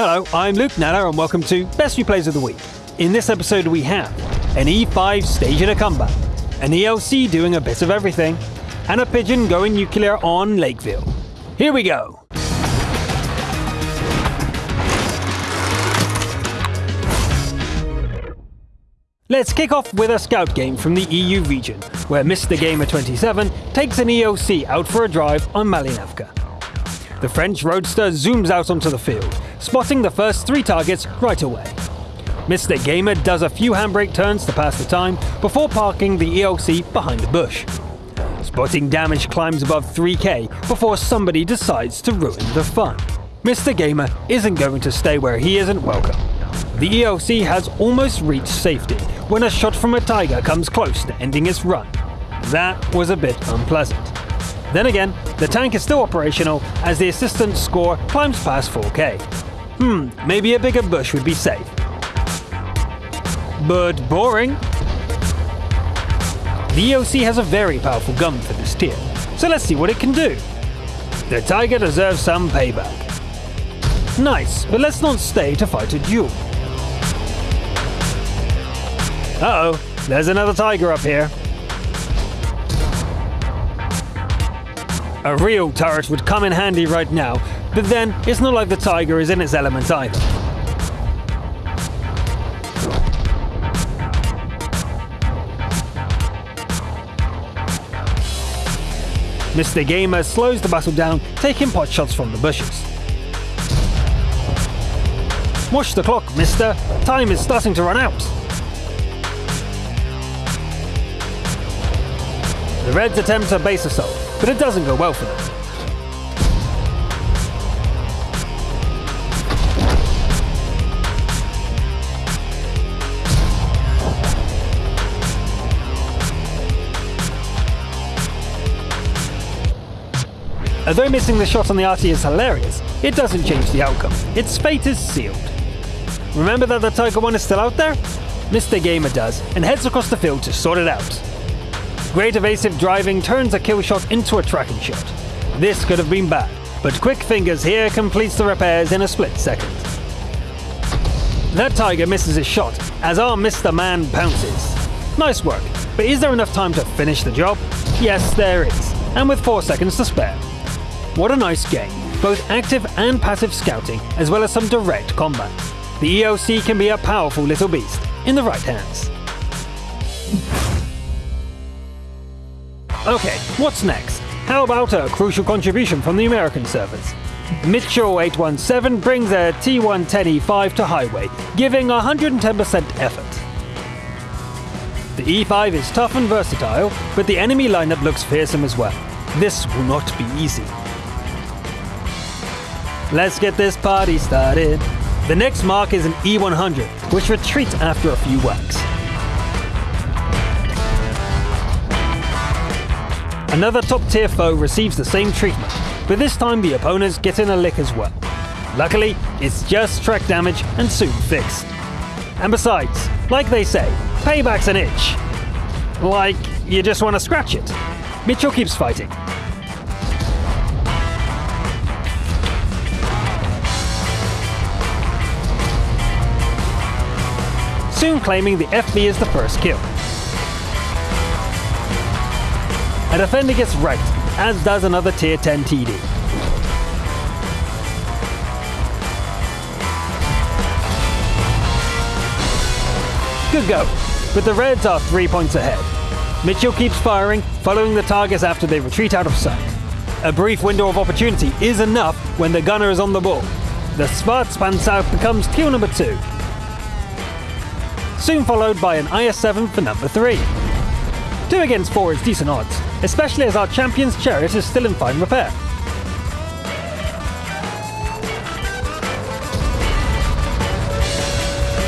Hello, I'm Luke Naller and welcome to Best Replays of the Week. In this episode we have an E5 staging a comeback, an ELC doing a bit of everything, and a pigeon going nuclear on Lakeville. Here we go! Let's kick off with a scout game from the EU region, where Mr. Gamer 27 takes an ELC out for a drive on Malinovka. The French roadster zooms out onto the field, spotting the first three targets right away. Mr. Gamer does a few handbrake turns to pass the time before parking the ELC behind a bush. Spotting damage climbs above 3k before somebody decides to ruin the fun. Mr. Gamer isn't going to stay where he isn't welcome. The ELC has almost reached safety when a shot from a tiger comes close to ending its run. That was a bit unpleasant. Then again, the tank is still operational as the assistant score climbs past 4k. Hmm, maybe a bigger bush would be safe. But boring. The ELC has a very powerful gun for this tier, so let's see what it can do. The Tiger deserves some payback. Nice, but let's not stay to fight a duel. Uh oh, there's another Tiger up here. A real turret would come in handy right now, but then it's not like the Tiger is in its element either. Mr. Gamer slows the battle down, taking pot shots from the bushes. Watch the clock, mister. Time is starting to run out. The Reds attempt a base assault, but it doesn't go well for them. Although missing the shot on the RT is hilarious, it doesn't change the outcome. Its fate is sealed. Remember that the Tiger 1 is still out there? Mr. Gamer does, and heads across the field to sort it out. Great evasive driving turns a kill shot into a tracking shot. This could have been bad, but Quick Fingers here completes the repairs in a split second. That Tiger misses his shot as our Mr. Man pounces. Nice work, but is there enough time to finish the job? Yes, there is, and with 4 seconds to spare. What a nice game, both active and passive scouting, as well as some direct combat. The ELC can be a powerful little beast in the right hands. Okay, what's next? How about a crucial contribution from the American servers? Mitchell817 brings a T110E5 to Highway, giving 110% effort. The E5 is tough and versatile, but the enemy lineup looks fearsome as well. This will not be easy. Let's get this party started. The next mark is an E100, which retreats after a few whacks. Another top tier foe receives the same treatment, but this time the opponents get in a lick as well. Luckily, it's just track damage and soon fixed. And besides, like they say, payback's an itch. Like, you just want to scratch it. Mitchell keeps fighting, soon claiming the FB is the first kill. A defender gets wrecked, as does another tier 10 TD. Good go, but the Reds are three points ahead. Mitchell keeps firing, following the targets after they retreat out of sight. A brief window of opportunity is enough when the gunner is on the ball. The smart span south becomes kill number two, soon followed by an IS-7 for number 3. 2 against 4 is decent odds, especially as our champion's chariot is still in fine repair.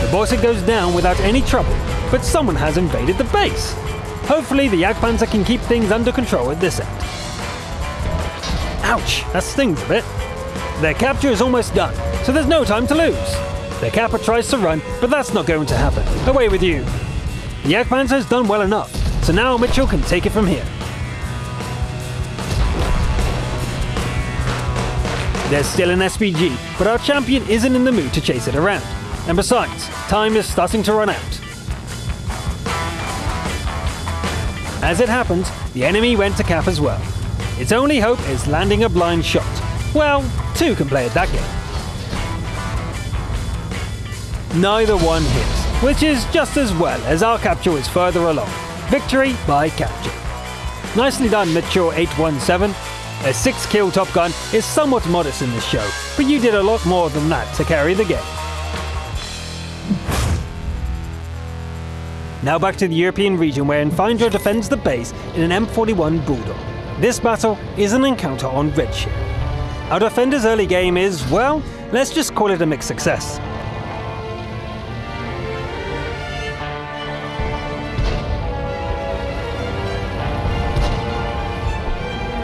The Borsig goes down without any trouble, but someone has invaded the base. Hopefully the Jagdpanzer can keep things under control at this end. Ouch, that stings a bit. Their capture is almost done, so there's no time to lose. The Kappa tries to run, but that's not going to happen. Away with you. The Jagdpanzer has done well enough, so now Mitchell can take it from here. There's still an SPG, but our champion isn't in the mood to chase it around. And besides, time is starting to run out. As it happens, the enemy went to cap as well. Its only hope is landing a blind shot. Well, two can play at that game. Neither one hits, which is just as well as our capture is further along. Victory by capture. Nicely done, Mitchell 817. A 6 kill Top Gun is somewhat modest in this show, but you did a lot more than that to carry the game. Now back to the European region where Infindra defends the base in an M41 Bulldog. This battle is an encounter on Redshire. Our defender's early game is, well, let's just call it a mixed success.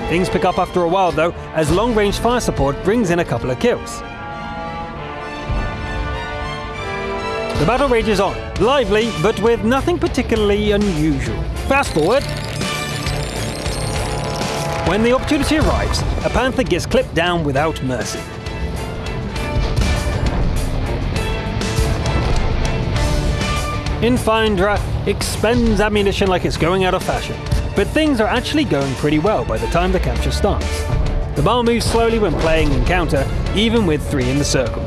Things pick up after a while though, as long-range fire support brings in a couple of kills. The battle rages on, lively, but with nothing particularly unusual. Fast forward. When the opportunity arrives, a Panther gets clipped down without mercy. Infindra expends ammunition like it's going out of fashion, but things are actually going pretty well by the time the capture starts. The ball moves slowly when playing Encounter, even with three in the circle.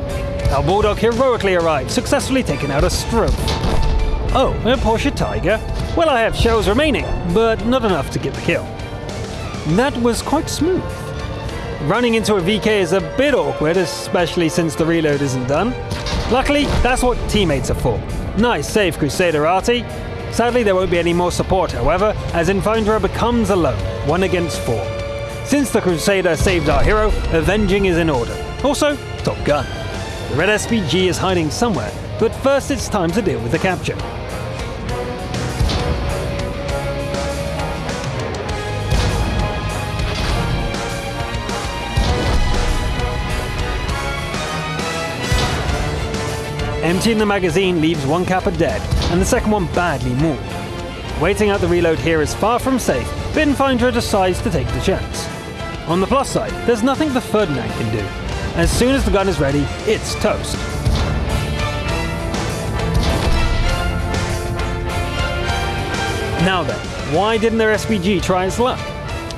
Our Bulldog heroically arrives, successfully taking out a stroke. Oh, a Porsche Tiger? Well, I have shells remaining, but not enough to get the kill. That was quite smooth. Running into a VK is a bit awkward, especially since the reload isn't done. Luckily, that's what teammates are for. Nice save, Crusader Arty. Sadly, there won't be any more support, however, as Infindra becomes alone, one against four. Since the Crusader saved our hero, avenging is in order. Also, Top Gun. The red SPG is hiding somewhere, but first it's time to deal with the capture. Emptying the magazine leaves one capper dead, and the second one badly mauled. Waiting out the reload here is far from safe, but Infindra decides to take the chance. On the plus side, there's nothing the Ferdinand can do, as soon as the gun is ready, it's toast. Now then, why didn't their SPG try its luck?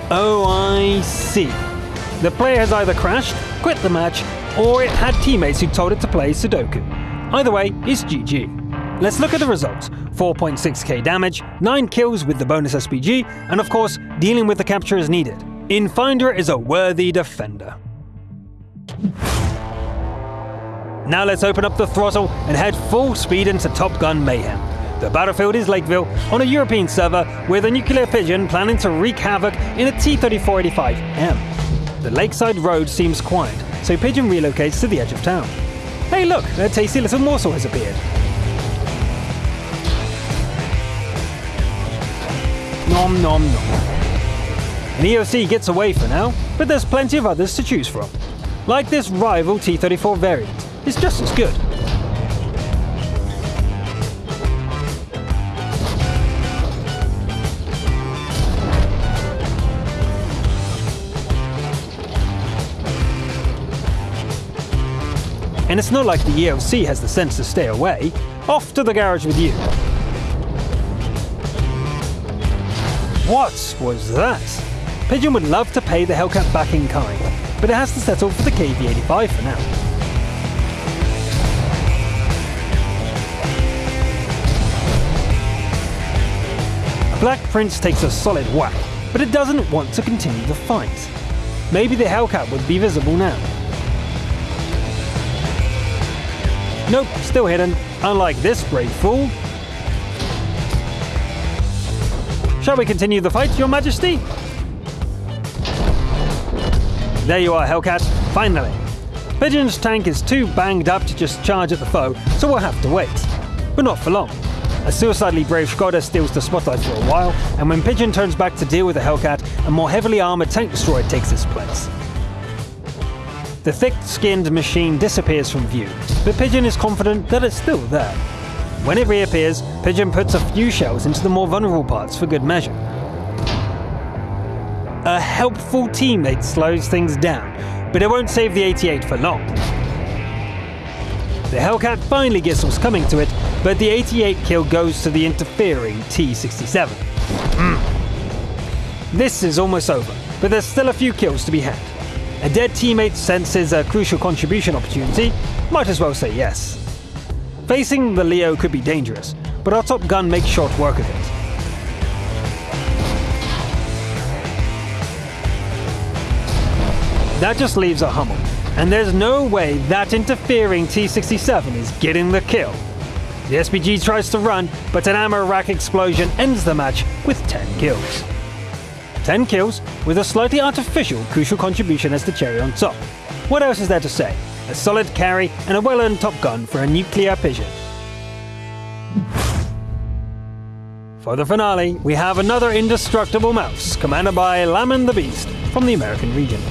Oh, I see. The player has either crashed, quit the match, or it had teammates who told it to play Sudoku. Either way, it's GG. Let's look at the results. 4.6k damage, 9 kills with the bonus SPG, and of course, dealing with the capture as needed. Infindra is a worthy defender. Now let's open up the throttle and head full speed into Top Gun Mayhem. The battlefield is Lakeville, on a European server, with a nuclear pigeon planning to wreak havoc in a T-3485M. The lakeside road seems quiet, so Pigeon relocates to the edge of town. Hey look, a tasty little morsel has appeared. Nom nom nom. An ELC gets away for now, but there's plenty of others to choose from. Like this rival T-34 variant, it's just as good. And it's not like the ELC has the sense to stay away. Off to the garage with you. What was that? Pigeon would love to pay the Hellcat back in kind, but it has to settle for the KV-85 for now. Black Prince takes a solid whack, but it doesn't want to continue the fight. Maybe the Hellcat would be visible now. Nope, still hidden, unlike this brave fool. Shall we continue the fight, your majesty? There you are, Hellcat, finally. Pigeon's tank is too banged up to just charge at the foe, so we'll have to wait. But not for long. A suicidally brave Skoda steals the spotlight for a while, and when Pigeon turns back to deal with the Hellcat, a more heavily armoured tank destroyer takes its place. The thick-skinned machine disappears from view, but Pigeon is confident that it's still there. When it reappears, Pigeon puts a few shells into the more vulnerable parts for good measure. A helpful teammate slows things down, but it won't save the 88 for long. The Hellcat finally gets what's coming to it, but the 88 kill goes to the interfering T-67. Mm. This is almost over, but there's still a few kills to be had. A dead teammate senses a crucial contribution opportunity, might as well say yes. Facing the Leo could be dangerous, but our top gun makes short work of it. That just leaves a Hummel, and there's no way that interfering T-67 is getting the kill. The SPG tries to run, but an ammo rack explosion ends the match with 10 kills. 10 kills, with a slightly artificial crucial contribution as the cherry on top. What else is there to say? A solid carry and a well-earned top gun for a nuclear pigeon. For the finale, we have another indestructible mouse, commanded by Lamon the Beast from the American region.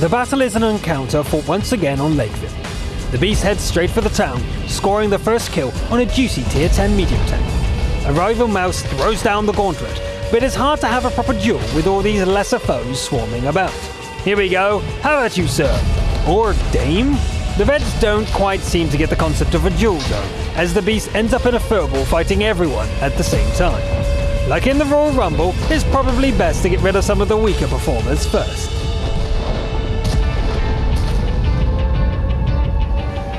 The battle is an encounter fought once again on Lakeville. The Beast heads straight for the town, scoring the first kill on a juicy tier 10 medium tank. A rival mouse throws down the gauntlet, but it's hard to have a proper duel with all these lesser foes swarming about. Here we go, how about you, sir? Or dame? The vets don't quite seem to get the concept of a duel though, as the beast ends up in a furball fighting everyone at the same time. Like in the Royal Rumble, it's probably best to get rid of some of the weaker performers first.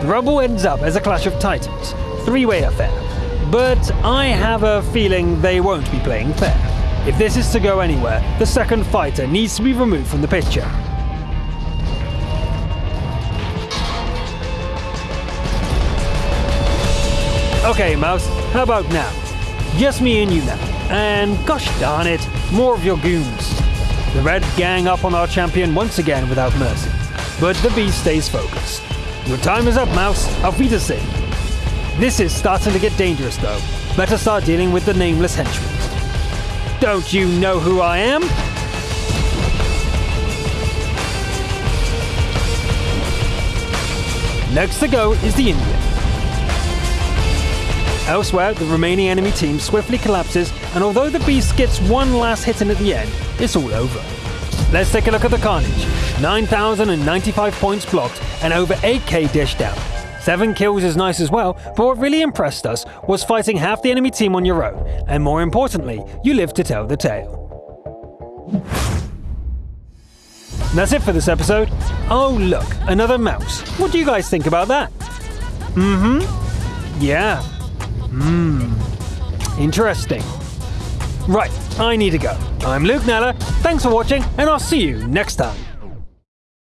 The Rumble ends up as a clash of titans, three-way affair. But I have a feeling they won't be playing fair. If this is to go anywhere, the second fighter needs to be removed from the picture. Okay, Mouse, how about now? Just me and you now. And gosh darn it, more of your goons. The Red gang up on our champion once again without mercy. But the Beast stays focused. Your time is up, Mouse. Auf Wiedersehen. This is starting to get dangerous, though. Better start dealing with the nameless henchmen. Don't you know who I am? Next to go is the Indian. Elsewhere, the remaining enemy team swiftly collapses, and although the Beast gets one last hit in at the end, it's all over. Let's take a look at the carnage. 9,095 points blocked and over 8k dished out. 7 kills is nice as well, but what really impressed us was fighting half the enemy team on your own, and more importantly, you lived to tell the tale. That's it for this episode. Oh look, another mouse. What do you guys think about that? Mm-hmm. Yeah. Mmm. Interesting. Right, I need to go. I'm Luke Neller, thanks for watching, and I'll see you next time.